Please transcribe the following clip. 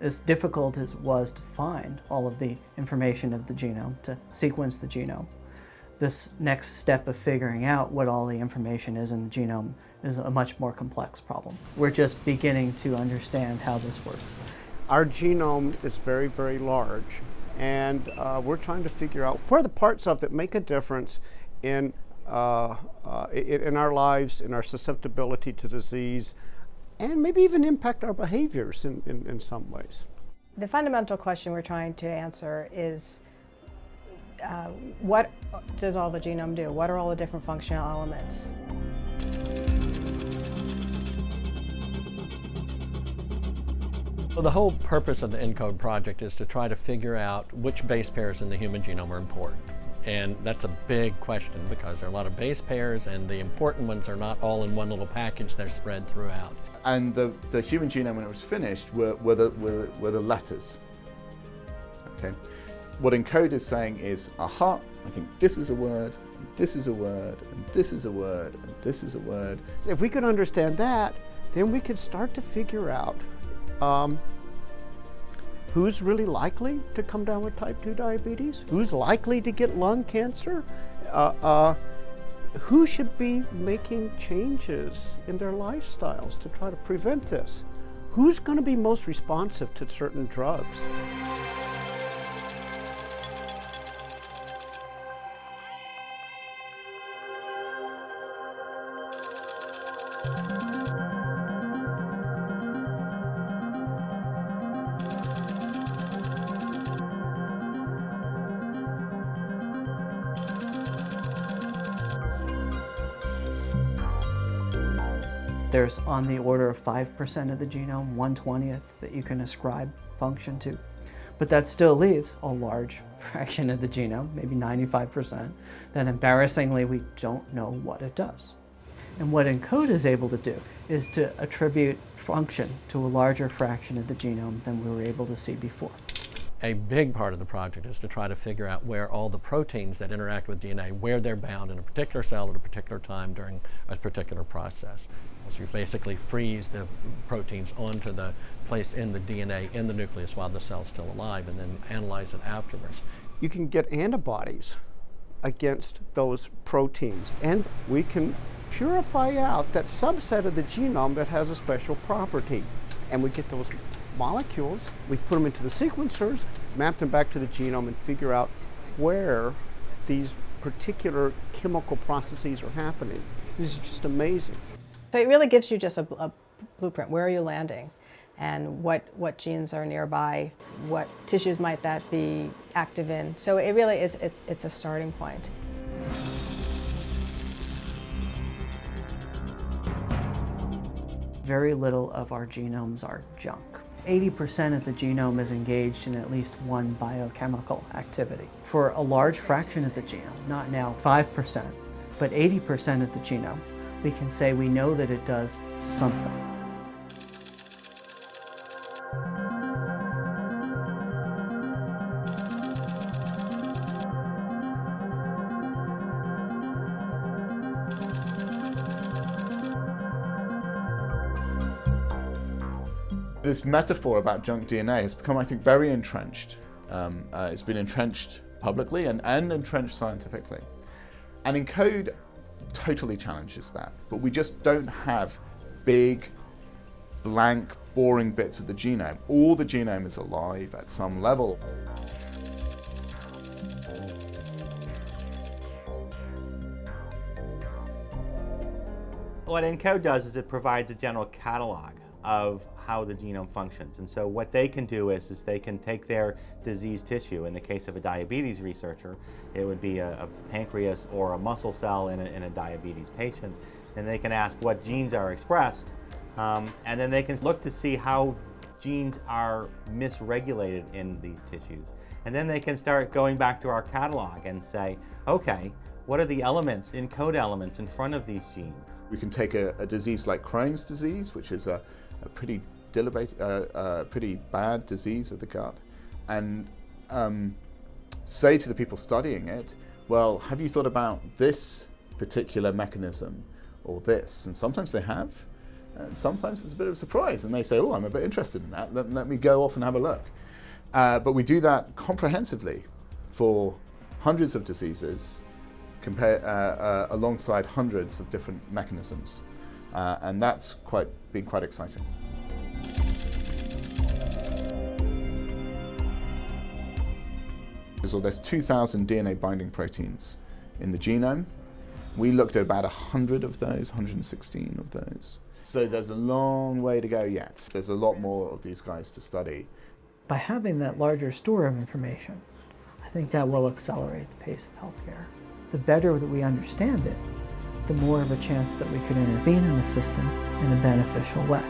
As difficult as it was to find all of the information of the genome, to sequence the genome, this next step of figuring out what all the information is in the genome is a much more complex problem. We're just beginning to understand how this works. Our genome is very, very large, and uh, we're trying to figure out where the parts of that make a difference in, uh, uh, in our lives, in our susceptibility to disease, and maybe even impact our behaviors in, in, in some ways. The fundamental question we're trying to answer is uh, what does all the genome do? What are all the different functional elements? Well, the whole purpose of the ENCODE project is to try to figure out which base pairs in the human genome are important. And that's a big question because there are a lot of base pairs and the important ones are not all in one little package, they're spread throughout. And the, the human genome when it was finished were, were, the, were, were the letters. Okay. What ENCODE is saying is, aha, I think this is a word, and this is a word, and this is a word, and this is a word. If we could understand that, then we could start to figure out um, who's really likely to come down with type 2 diabetes, who's likely to get lung cancer, uh, uh, who should be making changes in their lifestyles to try to prevent this, who's going to be most responsive to certain drugs. There's on the order of 5% of the genome, 1 20th, that you can ascribe function to. But that still leaves a large fraction of the genome, maybe 95%, that embarrassingly we don't know what it does. And what ENCODE is able to do is to attribute function to a larger fraction of the genome than we were able to see before. A big part of the project is to try to figure out where all the proteins that interact with DNA, where they're bound in a particular cell at a particular time during a particular process. So you basically freeze the proteins onto the place in the DNA in the nucleus while the cell's still alive and then analyze it afterwards. You can get antibodies against those proteins and we can purify out that subset of the genome that has a special property. And we get those molecules, we put them into the sequencers, map them back to the genome and figure out where these particular chemical processes are happening. This is just amazing. So it really gives you just a, a blueprint. Where are you landing? And what, what genes are nearby? What tissues might that be active in? So it really is, it's, it's a starting point. Very little of our genomes are junk. 80% of the genome is engaged in at least one biochemical activity. For a large fraction of the genome, not now 5%, but 80% of the genome, we can say we know that it does something. This metaphor about junk DNA has become, I think, very entrenched. Um, uh, it's been entrenched publicly and, and entrenched scientifically. And ENCODE totally challenges that. But we just don't have big, blank, boring bits of the genome. All the genome is alive at some level. What ENCODE does is it provides a general catalog of how the genome functions. And so what they can do is, is they can take their disease tissue, in the case of a diabetes researcher, it would be a, a pancreas or a muscle cell in a, in a, diabetes patient, and they can ask what genes are expressed, um, and then they can look to see how genes are misregulated in these tissues. And then they can start going back to our catalog and say, okay, what are the elements, ENCODE elements, in front of these genes? We can take a, a disease like Crohn's disease, which is a, a pretty uh, uh, pretty bad disease of the gut, and um, say to the people studying it, well, have you thought about this particular mechanism or this? And sometimes they have, And sometimes it's a bit of a surprise, and they say, "Oh, I'm a bit interested in that. Let, let me go off and have a look." Uh, but we do that comprehensively for hundreds of diseases, compare, uh, uh, alongside hundreds of different mechanisms, and that's quite been quite exciting. So there's 2,000 DNA binding proteins in the genome. We looked at about 100 of those, 116 of those. So there's a long way to go yet. There's a lot more of these guys to study. By having that larger store of information, I think that will accelerate the pace of healthcare. The better that we understand it, the more of a chance that we could intervene in the system in a beneficial way.